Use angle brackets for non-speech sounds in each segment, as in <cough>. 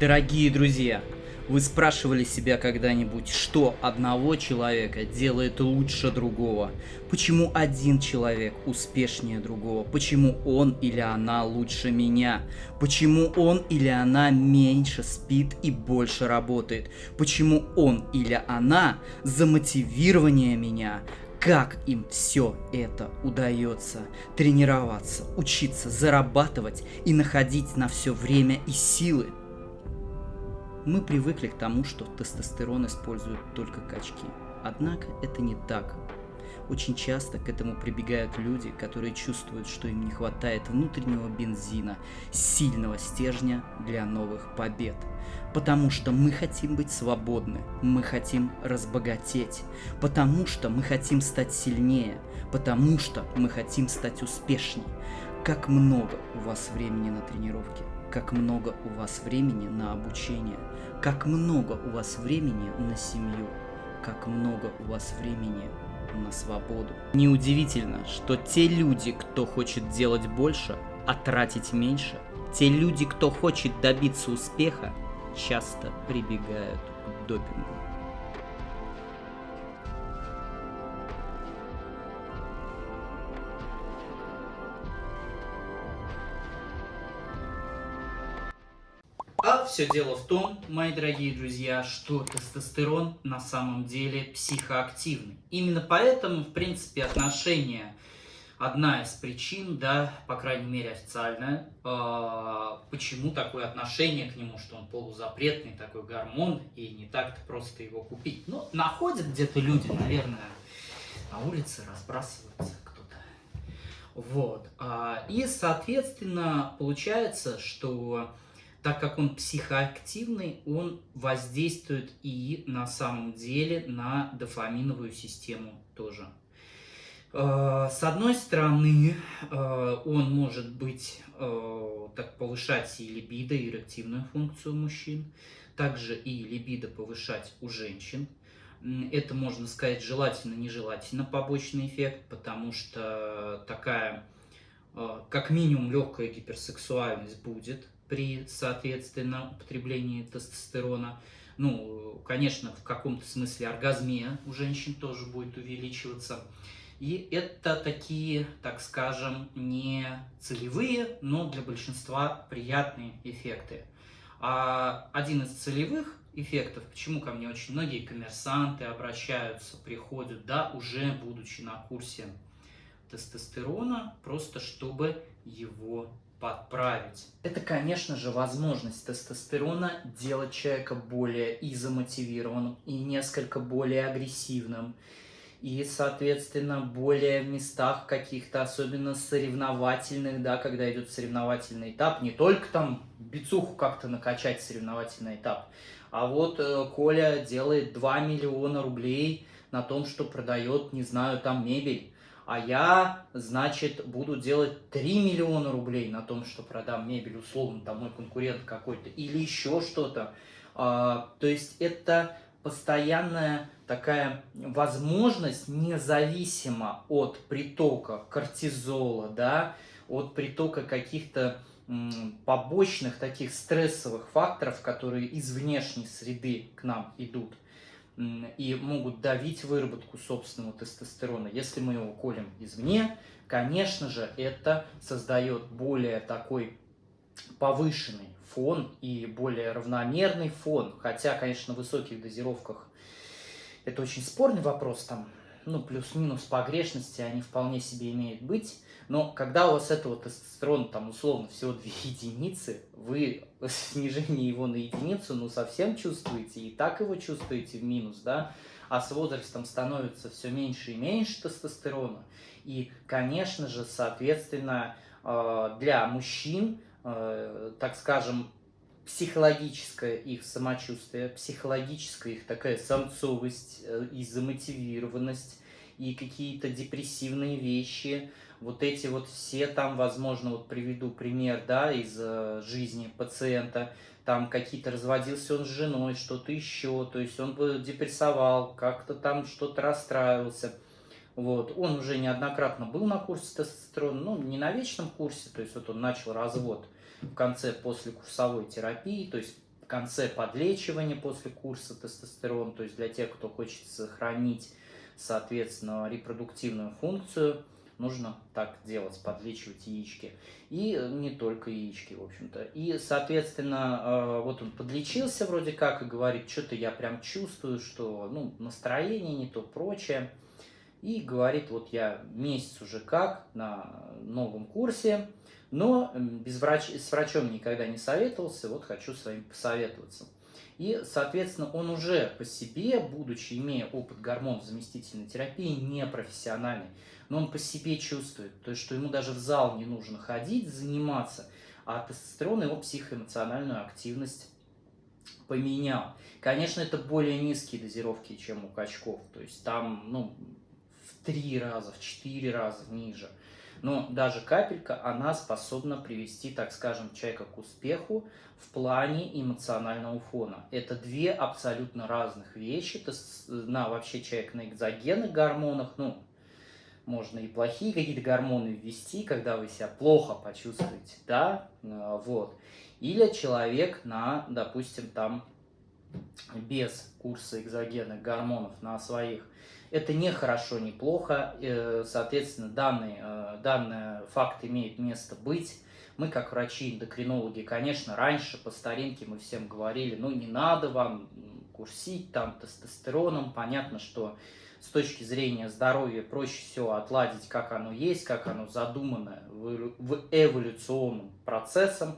Дорогие друзья, вы спрашивали себя когда-нибудь, что одного человека делает лучше другого? Почему один человек успешнее другого? Почему он или она лучше меня? Почему он или она меньше спит и больше работает? Почему он или она замотивированнее меня? как им все это удается. Тренироваться, учиться, зарабатывать и находить на все время и силы. Мы привыкли к тому, что тестостерон используют только качки. Однако это не так. Очень часто к этому прибегают люди, которые чувствуют, что им не хватает внутреннего бензина, сильного стержня для новых побед. Потому что мы хотим быть свободны, мы хотим разбогатеть, потому что мы хотим стать сильнее, потому что мы хотим стать успешнее. Как много у вас времени на тренировки, как много у вас времени на обучение – как много у вас времени на семью, как много у вас времени на свободу. Неудивительно, что те люди, кто хочет делать больше, а тратить меньше, те люди, кто хочет добиться успеха, часто прибегают к допингу. А все дело в том, мои дорогие друзья, что тестостерон на самом деле психоактивный. Именно поэтому, в принципе, отношения одна из причин, да, по крайней мере официальная, э, почему такое отношение к нему, что он полузапретный, такой гормон, и не так-то просто его купить. Ну, находят где-то люди, наверное, на улице разбрасываются кто-то. Вот. А, и, соответственно, получается, что так как он психоактивный, он воздействует и на самом деле на дофаминовую систему тоже. Э, с одной стороны, э, он может быть, э, так повышать и либидо, и эрективную функцию мужчин, также и либидо повышать у женщин. Это, можно сказать, желательно-нежелательно побочный эффект, потому что такая, как минимум, легкая гиперсексуальность будет, при, соответственно, употреблении тестостерона. Ну, конечно, в каком-то смысле оргазмия у женщин тоже будет увеличиваться. И это такие, так скажем, не целевые, но для большинства приятные эффекты. А один из целевых эффектов, почему ко мне очень многие коммерсанты обращаются, приходят, да, уже будучи на курсе тестостерона, просто чтобы его подправить. Это, конечно же, возможность тестостерона делать человека более и замотивированным, и несколько более агрессивным, и, соответственно, более в местах каких-то, особенно соревновательных, да, когда идет соревновательный этап, не только там бицуху как-то накачать соревновательный этап, а вот э, Коля делает 2 миллиона рублей на том, что продает, не знаю, там мебель, а я, значит, буду делать 3 миллиона рублей на том, что продам мебель, условно, там мой конкурент какой-то, или еще что-то. А, то есть это постоянная такая возможность, независимо от притока кортизола, да, от притока каких-то побочных таких стрессовых факторов, которые из внешней среды к нам идут, и могут давить выработку собственного тестостерона. Если мы его колем извне, конечно же, это создает более такой повышенный фон и более равномерный фон. Хотя, конечно, в высоких дозировках это очень спорный вопрос, там, ну, плюс-минус погрешности они вполне себе имеют быть. Но когда у вас этого тестостерона, там, условно, всего 2 <laughs> единицы, вы снижение его на единицу, ну, совсем чувствуете, и так его чувствуете в минус, да, а с возрастом становится все меньше и меньше тестостерона. И, конечно же, соответственно, э, для мужчин, э, так скажем, психологическое их самочувствие, психологическая их такая самцовость э, и замотивированность, и какие-то депрессивные вещи – вот эти вот все там, возможно, вот приведу пример, да, из э, жизни пациента, там какие-то разводился он с женой, что-то еще, то есть он бы депрессовал, как-то там что-то расстраивался. Вот, он уже неоднократно был на курсе тестостерона, ну, не на вечном курсе, то есть вот он начал развод в конце после курсовой терапии, то есть конце подлечивание после курса тестостерон, то есть для тех, кто хочет сохранить, соответственно, репродуктивную функцию, нужно так делать, подлечивать яички. И не только яички, в общем-то. И, соответственно, э, вот он подлечился вроде как и говорит, что-то я прям чувствую, что ну, настроение не то, прочее. И говорит, вот я месяц уже как на новом курсе, но без врач... с врачом никогда не советовался, вот хочу с вами посоветоваться. И, соответственно, он уже по себе, будучи, имея опыт гормонов заместительной терапии, не профессиональный, но он по себе чувствует, то есть, что ему даже в зал не нужно ходить, заниматься, а тестостерон его психоэмоциональную активность поменял. Конечно, это более низкие дозировки, чем у качков, то есть там, ну, в три раза, в четыре раза ниже. Но даже капелька, она способна привести, так скажем, человека к успеху в плане эмоционального фона. Это две абсолютно разных вещи. То есть, на вообще человек на экзогенных гормонах, ну, можно и плохие какие-то гормоны ввести, когда вы себя плохо почувствуете, да, э, вот. Или человек на, допустим, там без курса экзогенных гормонов на своих. Это не хорошо, не плохо. Э, соответственно, данный, э, данный факт имеет место быть. Мы, как врачи-эндокринологи, конечно, раньше по старинке мы всем говорили, ну не надо вам курсить там тестостероном. Понятно, что с точки зрения здоровья проще всего отладить, как оно есть, как оно задумано в эволюционным процессом.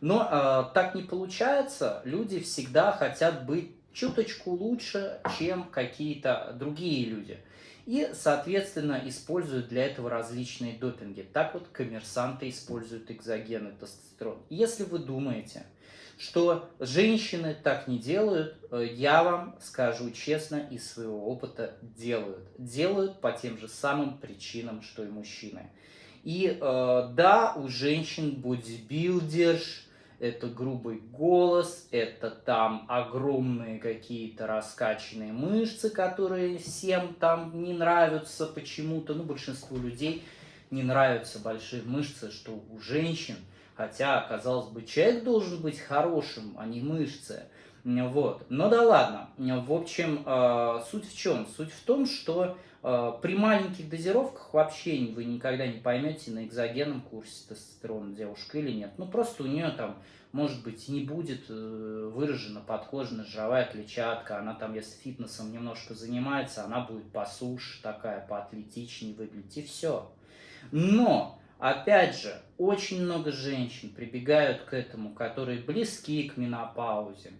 Но э, так не получается. Люди всегда хотят быть чуточку лучше, чем какие-то другие люди. И, соответственно, используют для этого различные допинги. Так вот, коммерсанты используют экзогенный тестостерон. Если вы думаете, что женщины так не делают, э, я вам скажу честно, из своего опыта делают. Делают по тем же самым причинам, что и мужчины. И э, да, у женщин бодибилдерш, это грубый голос, это там огромные какие-то раскачанные мышцы, которые всем там не нравятся почему-то. Ну, большинству людей не нравятся большие мышцы, что у женщин. Хотя, казалось бы, человек должен быть хорошим, а не мышцы. Вот. Но да ладно. В общем, э, суть в чем? Суть в том, что при маленьких дозировках вообще вы никогда не поймете на экзогенном курсе тестостерона девушка или нет. Ну, просто у нее там, может быть, не будет э, выражена подкожная жировая клетчатка. Она там, если фитнесом немножко занимается, она будет посуше такая, поатлетичнее выглядеть. И все. Но Опять же, очень много женщин прибегают к этому, которые близки к менопаузе,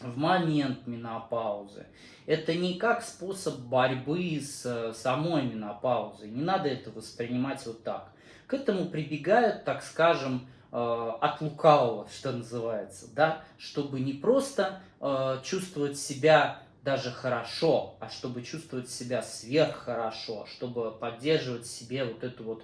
в момент менопаузы. Это не как способ борьбы с э, самой менопаузой. Не надо это воспринимать вот так. К этому прибегают, так скажем, э, от лукавого, что называется, да, чтобы не просто э, чувствовать себя даже хорошо, а чтобы чувствовать себя сверххорошо, чтобы поддерживать себе вот эту вот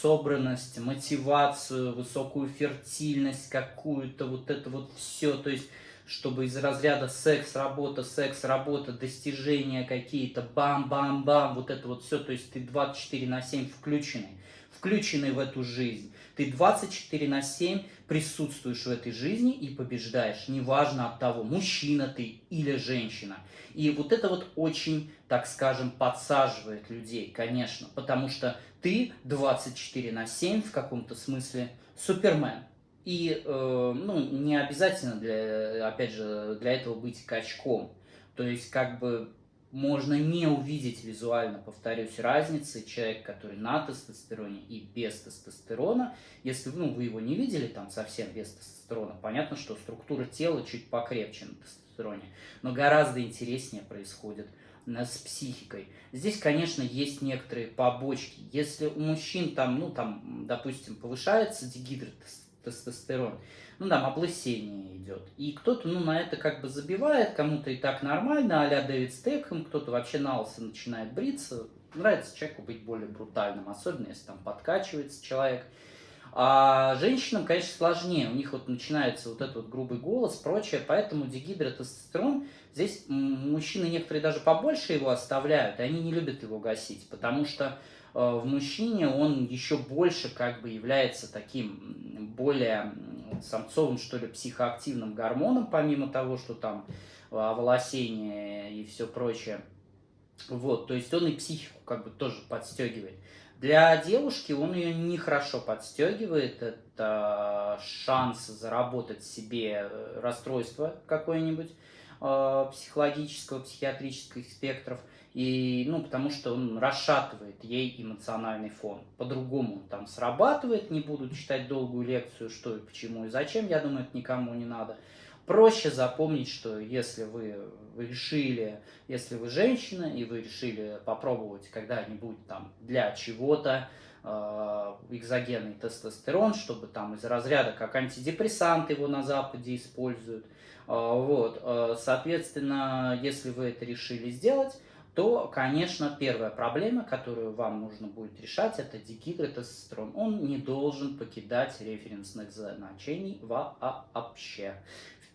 собранность, мотивацию, высокую фертильность какую-то, вот это вот все, то есть чтобы из разряда секс, работа, секс, работа, достижения какие-то, бам-бам-бам, вот это вот все, то есть ты 24 на 7 включенный, включенный в эту жизнь. Ты 24 на 7 присутствуешь в этой жизни и побеждаешь, неважно от того, мужчина ты или женщина. И вот это вот очень, так скажем, подсаживает людей, конечно, потому что ты 24 на 7 в каком-то смысле супермен. И э, ну, не обязательно, для, опять же, для этого быть качком. То есть, как бы, можно не увидеть визуально, повторюсь, разницы человек, который на тестостероне и без тестостерона. Если ну, вы его не видели там совсем без тестостерона, понятно, что структура тела чуть покрепче на тестостероне. Но гораздо интереснее происходит с психикой. Здесь, конечно, есть некоторые побочки. Если у мужчин там, ну, там, допустим, повышается дегидротестостерон, ну, там, облысение идет, и кто-то, ну, на это как бы забивает, кому-то и так нормально, а-ля Дэвид Стекхэм, кто-то вообще на начинает бриться, нравится человеку быть более брутальным, особенно если там подкачивается человек, а женщинам, конечно, сложнее. У них вот начинается вот этот вот грубый голос, прочее. Поэтому дегидротестостерон, здесь мужчины некоторые даже побольше его оставляют, и они не любят его гасить, потому что в мужчине он еще больше как бы является таким более самцовым, что ли, психоактивным гормоном, помимо того, что там оволосение и все прочее. Вот, то есть он и психику как бы тоже подстегивает. Для девушки он ее нехорошо подстегивает. Это шанс заработать себе э, расстройство какое-нибудь э, психологического, психиатрических спектров. И, ну, потому что он расшатывает ей эмоциональный фон. По-другому там срабатывает, не буду читать долгую лекцию, что и почему и зачем, я думаю, это никому не надо. Проще запомнить, что если вы решили, если вы женщина, и вы решили попробовать когда-нибудь там для чего-то э, экзогенный тестостерон, чтобы там из разряда как антидепрессант его на Западе используют, вот, э, соответственно, если вы это решили сделать, то, конечно, первая проблема, которую вам нужно будет решать, это дигидротестостерон. Он не должен покидать референсных значений вообще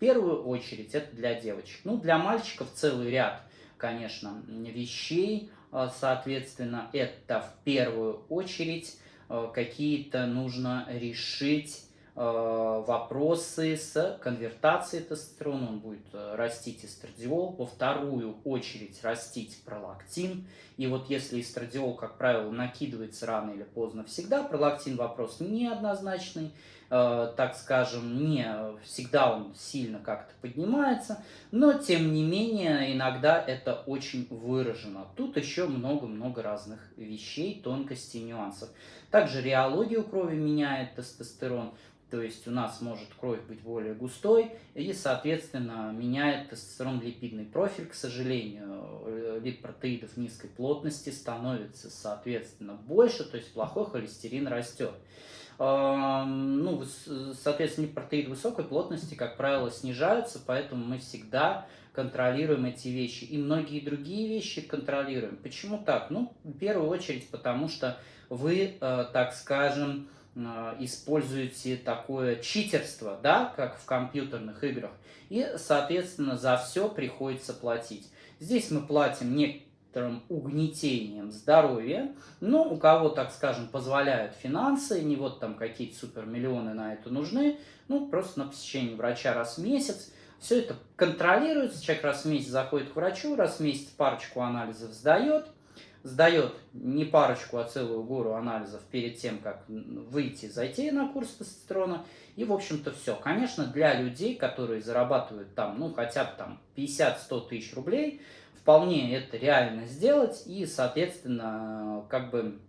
первую очередь это для девочек. Ну, для мальчиков целый ряд, конечно, вещей. А, соответственно, это в первую очередь а, какие-то нужно решить а, вопросы с конвертацией тестостерона, он будет растить эстрадиол, во вторую очередь растить пролактин, и вот если эстрадиол, как правило, накидывается рано или поздно всегда, пролактин вопрос неоднозначный, Э, так скажем, не всегда он сильно как-то поднимается, но тем не менее иногда это очень выражено. Тут еще много-много разных вещей, тонкостей, нюансов. Также реологию крови меняет тестостерон, то есть у нас может кровь быть более густой и, соответственно, меняет тестостерон-липидный профиль. К сожалению, липпротеидов низкой плотности становится, соответственно, больше, то есть плохой холестерин растет ну, соответственно, протеиды высокой плотности, как правило, снижаются, поэтому мы всегда контролируем эти вещи. И многие другие вещи контролируем. Почему так? Ну, в первую очередь, потому что вы, э, так скажем, э, используете такое читерство, да, как в компьютерных играх, и, соответственно, за все приходится платить. Здесь мы платим не некоторым угнетением здоровья, но у кого, так скажем, позволяют финансы, не вот там какие-то супермиллионы на это нужны, ну, просто на посещение врача раз в месяц, все это контролируется, человек раз в месяц заходит к врачу, раз в месяц парочку анализов сдает, сдает не парочку, а целую гору анализов перед тем, как выйти, зайти на курс тестостерона, и, в общем-то, все. Конечно, для людей, которые зарабатывают там, ну, хотя бы там 50-100 тысяч рублей, вполне это реально сделать и, соответственно, как бы,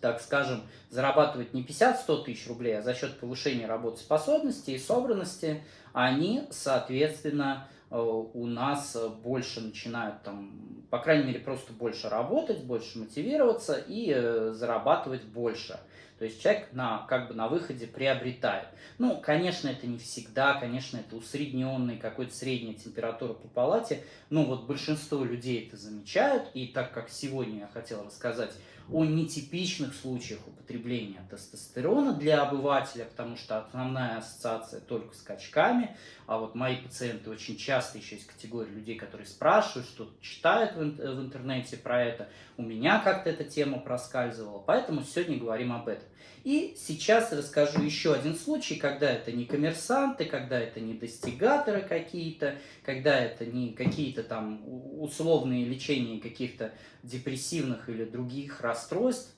так скажем, зарабатывать не 50-100 тысяч рублей, а за счет повышения работоспособности и собранности, они, соответственно, у нас больше начинают там, по крайней мере, просто больше работать, больше мотивироваться и э, зарабатывать больше. То есть человек на, как бы на выходе приобретает. Ну, конечно, это не всегда, конечно, это усредненный, какой-то средняя температура по палате, но вот большинство людей это замечают, и так как сегодня я хотел рассказать о нетипичных случаях употребления тестостерона для обывателя, потому что основная ассоциация только с качками, а вот мои пациенты очень часто еще есть категория людей, которые спрашивают, что читают в, интернете про это, у меня как-то эта тема проскальзывала, поэтому сегодня говорим об этом. И сейчас расскажу еще один случай, когда это не коммерсанты, когда это не достигаторы какие-то, когда это не какие-то там условные лечения каких-то депрессивных или других расстройств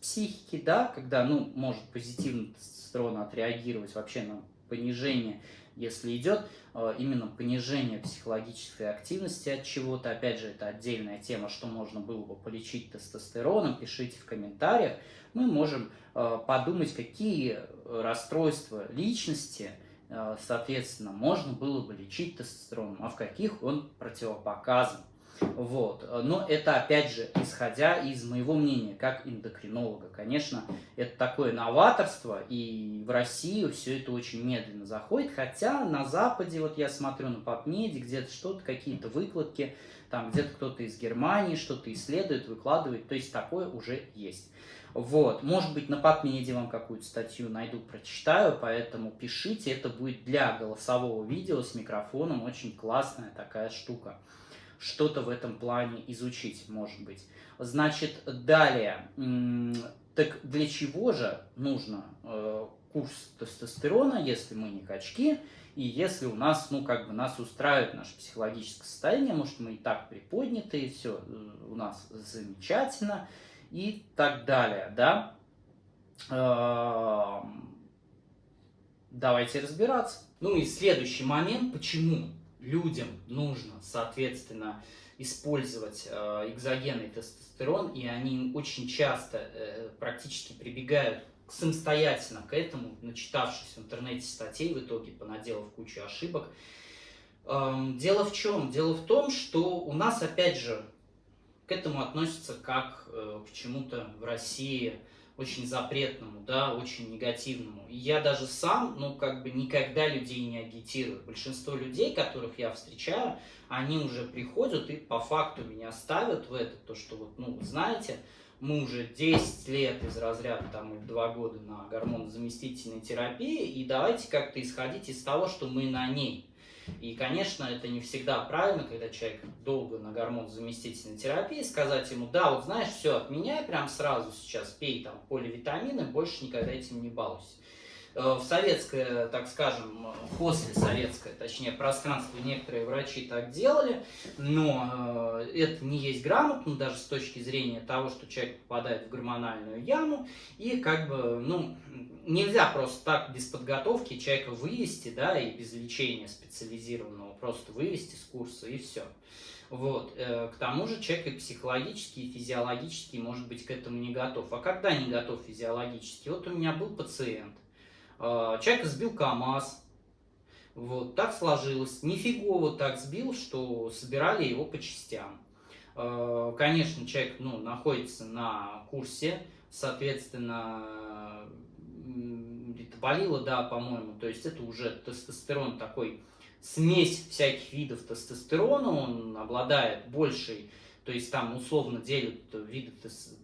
психики, да, когда, ну, может позитивно тестостерон отреагировать вообще на понижение, если идет э, именно понижение психологической активности от чего-то, опять же, это отдельная тема, что можно было бы полечить тестостероном, пишите в комментариях, мы можем э, подумать, какие расстройства личности, э, соответственно, можно было бы лечить тестостероном, а в каких он противопоказан. Вот. Но это, опять же, исходя из моего мнения, как эндокринолога. Конечно, это такое новаторство, и в Россию все это очень медленно заходит, хотя на Западе, вот я смотрю на PubMed, где-то что-то, какие-то выкладки, там где-то кто-то из Германии что-то исследует, выкладывает, то есть такое уже есть. Вот, может быть, на PubMed вам какую-то статью найду, прочитаю, поэтому пишите, это будет для голосового видео с микрофоном, очень классная такая штука что-то в этом плане изучить, может быть. Значит, далее, Так для чего же нужно э, курс тестостерона, если мы не качки, и если у нас, ну, как бы нас устраивает наше психологическое состояние, может, мы и так приподняты, и все э, у нас замечательно, и так далее, да? Эм, давайте разбираться. Ну и следующий момент, почему людям нужно, соответственно, использовать э, экзогенный тестостерон, и они очень часто э, практически прибегают самостоятельно к этому, начитавшись в интернете статей, в итоге понаделав кучу ошибок. Эм, дело в чем? Дело в том, что у нас, опять же, к этому относятся как э, к чему-то в России очень запретному, да, очень негативному. И я даже сам, ну, как бы никогда людей не агитирую. Большинство людей, которых я встречаю, они уже приходят и по факту меня ставят в это, то, что вот, ну, знаете, мы уже 10 лет из разряда, там, или 2 года на гормонозаместительной терапии, и давайте как-то исходить из того, что мы на ней. И, конечно, это не всегда правильно, когда человек долго на гормонозаместительной терапии, сказать ему, да, вот знаешь, все, отменяй прям сразу сейчас, пей там поливитамины, больше никогда этим не балуйся. Э, в советское, так скажем, после советское, точнее, пространство некоторые врачи так делали, но э, это не есть грамотно, даже с точки зрения того, что человек попадает в гормональную яму, и как бы, ну, нельзя просто так без подготовки человека вывести, да, и без лечения специализированного, просто вывести с курса, и все. Вот. Э, к тому же человек и психологически, и физиологически может быть к этому не готов. А когда не готов физиологически? Вот у меня был пациент, а, человека сбил КАМАЗ. Вот, так сложилось. Нифигово так сбил, что собирали его по частям. А, конечно, человек ну, находится на курсе, соответственно, ритоболила, да, по-моему, то есть это уже тестостерон такой, смесь всяких видов тестостерона, он обладает большей, то есть там условно делят виды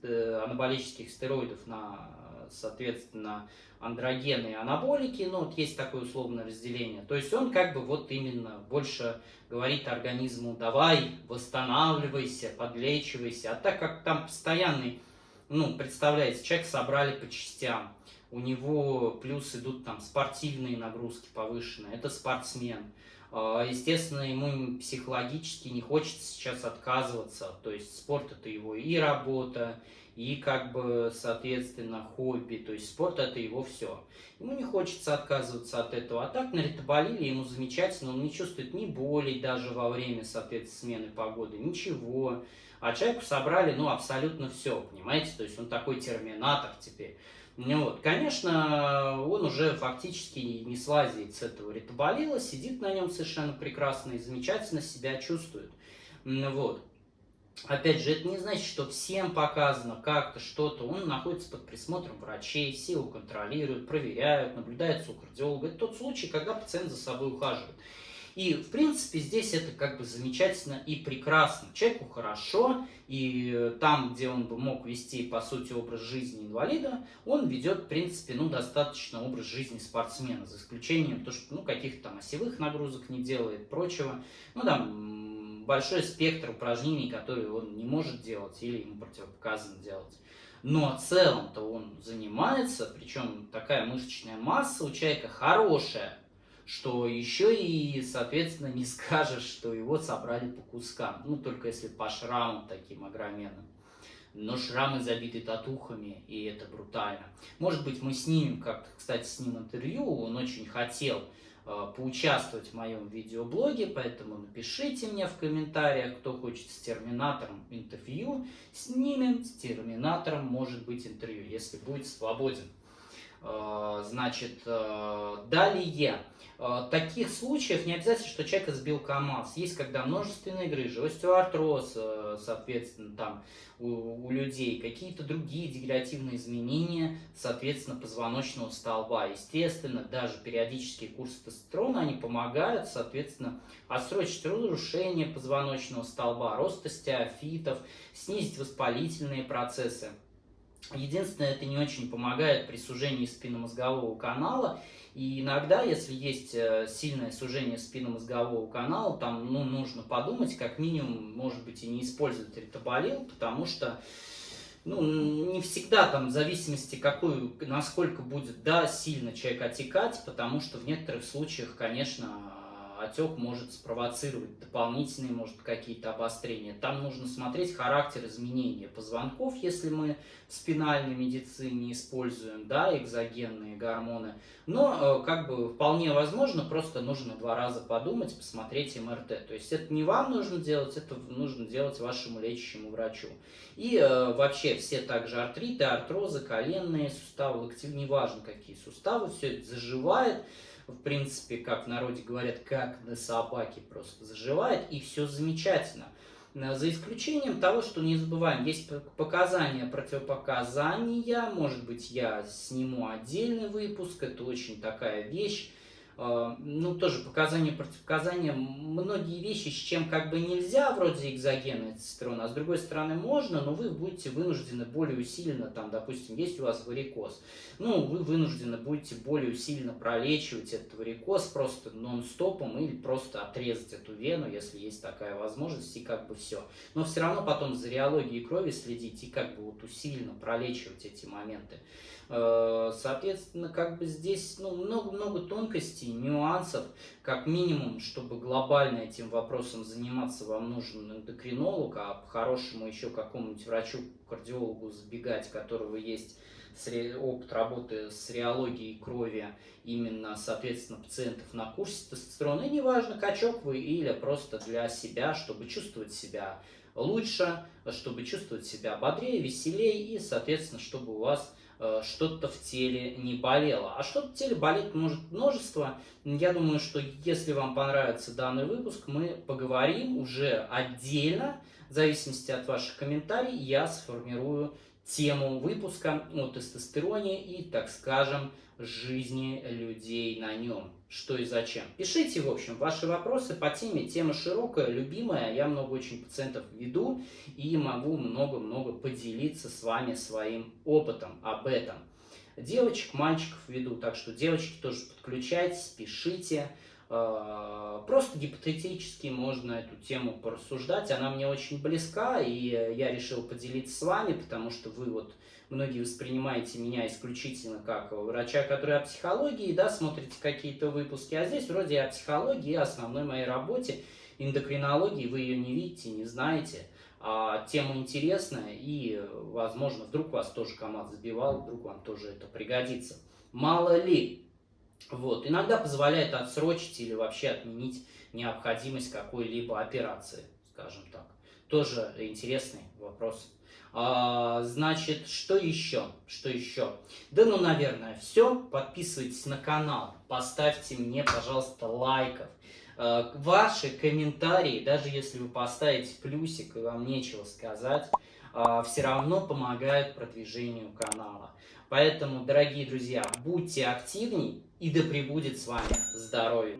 э, анаболических стероидов на, соответственно, андрогены и анаболики, ну вот есть такое условное разделение. То есть он как бы вот именно больше говорит организму, давай, восстанавливайся, подлечивайся. А так как там постоянный, ну, представляете, человек собрали по частям, у него плюс идут там спортивные нагрузки повышенные, это спортсмен. А, естественно, ему психологически не хочется сейчас отказываться, то есть спорт это его и работа, и как бы, соответственно, хобби, то есть спорт это его все. Ему не хочется отказываться от этого, а так на ритоболиле ему замечательно, он не чувствует ни боли даже во время, соответственно, смены погоды, ничего. А человеку собрали, ну, абсолютно все, понимаете, то есть он такой терминатор теперь. Ну вот, конечно, он уже фактически не слазит с этого ритоболила, сидит на нем совершенно прекрасно и замечательно себя чувствует. Вот. Опять же, это не значит, что всем показано как-то что-то. Он находится под присмотром врачей, все его контролируют, проверяют, наблюдается у кардиолога. Это тот случай, когда пациент за собой ухаживает. И, в принципе, здесь это как бы замечательно и прекрасно. Человеку хорошо, и там, где он бы мог вести, по сути, образ жизни инвалида, он ведет, в принципе, ну, достаточно образ жизни спортсмена, за исключением то, что, ну, каких-то там осевых нагрузок не делает, прочего. Ну, там, большой спектр упражнений, которые он не может делать или ему противопоказано делать. Но в целом-то он занимается, причем такая мышечная масса у человека хорошая, что еще и, соответственно, не скажешь, что его собрали по кускам. Ну, только если по шрамам таким огроменным. Но шрамы забиты татухами, и это брутально. Может быть, мы снимем как-то, кстати, с ним интервью, он очень хотел Э, поучаствовать в моем видеоблоге, поэтому напишите мне в комментариях, кто хочет с Терминатором интервью, снимем с Терминатором, может быть, интервью, если будет свободен. Э, значит, э, далее. Таких случаев не обязательно, что человека сбил КАМАЗ. Есть, когда множественные грыжи, остеоартроз, соответственно, там у, у людей, какие-то другие дегенеративные изменения, соответственно, позвоночного столба. Естественно, даже периодические курсы тестостерона, они помогают, соответственно, отсрочить разрушение позвоночного столба, рост остеофитов, снизить воспалительные процессы. Единственное, это не очень помогает при сужении спинномозгового канала. И иногда, если есть э, сильное сужение спинномозгового канала, там ну, нужно подумать, как минимум, может быть, и не использовать ритоболил, потому что ну, не всегда там, в зависимости, какую, насколько будет, да, сильно человек отекать, потому что в некоторых случаях, конечно, отек может спровоцировать дополнительные, может, какие-то обострения. Там нужно смотреть характер изменения позвонков, если мы в спинальной медицине используем, да, экзогенные гормоны. Но, э, как бы, вполне возможно, просто нужно два раза подумать, посмотреть МРТ. То есть, это не вам нужно делать, это нужно делать вашему лечащему врачу. И э, вообще, все также артриты, артрозы, коленные суставы, локтевые, неважно какие суставы, все это заживает в принципе, как в народе говорят, как на собаке просто заживает, и все замечательно. Э, за исключением того, что не забываем, есть показания, противопоказания, может быть, я сниму отдельный выпуск, это очень такая вещь, ну, тоже показания, противопоказания, многие вещи, с чем как бы нельзя, вроде экзогена тестостерона, а с другой стороны можно, но вы будете вынуждены более усиленно, там, допустим, есть у вас варикоз, ну, вы вынуждены будете более усиленно пролечивать этот варикоз просто нон-стопом или просто отрезать эту вену, если есть такая возможность, и как бы все. Но все равно потом за реологией крови следить и как бы вот усиленно пролечивать эти моменты. Э, соответственно, как бы здесь ну, много-много тонкостей, нюансов. Как минимум, чтобы глобально этим вопросом заниматься, вам нужен эндокринолог, а по-хорошему еще какому-нибудь врачу-кардиологу забегать, которого есть опыт работы с реологией крови именно, соответственно, пациентов на курсе тестостерона. И неважно, качок вы или просто для себя, чтобы чувствовать себя лучше, чтобы чувствовать себя бодрее, веселее и, соответственно, чтобы у вас что-то в теле не болело. А что-то в теле болеть может множество. Я думаю, что если вам понравится данный выпуск, мы поговорим уже отдельно. В зависимости от ваших комментариев я сформирую тему выпуска о тестостероне и, так скажем, жизни людей на нем. Что и зачем. Пишите, в общем, ваши вопросы по теме. Тема широкая, любимая. Я много очень пациентов веду и могу много-много поделиться с вами своим опытом об этом. Девочек, мальчиков веду, так что девочки тоже подключайтесь, пишите. А, просто гипотетически можно эту тему порассуждать. Она мне очень близка, и я решил поделиться с вами, потому что вы вот многие воспринимаете меня исключительно как врача, который о психологии, да, смотрите какие-то выпуски, а здесь вроде о психологии, основной моей работе, эндокринологии, вы ее не видите, не знаете, а тема интересная, и, возможно, вдруг вас тоже команд сбивал, вдруг вам тоже это пригодится. Мало ли, вот, иногда позволяет отсрочить или вообще отменить необходимость какой-либо операции, скажем так. Тоже интересный вопрос. А, значит, что еще? Что еще? Да ну, наверное, все. Подписывайтесь на канал, поставьте мне, пожалуйста, лайков. А, ваши комментарии, даже если вы поставите плюсик и вам нечего сказать, а, все равно помогают продвижению канала. Поэтому, дорогие друзья, будьте активней и да пребудет с вами здоровье.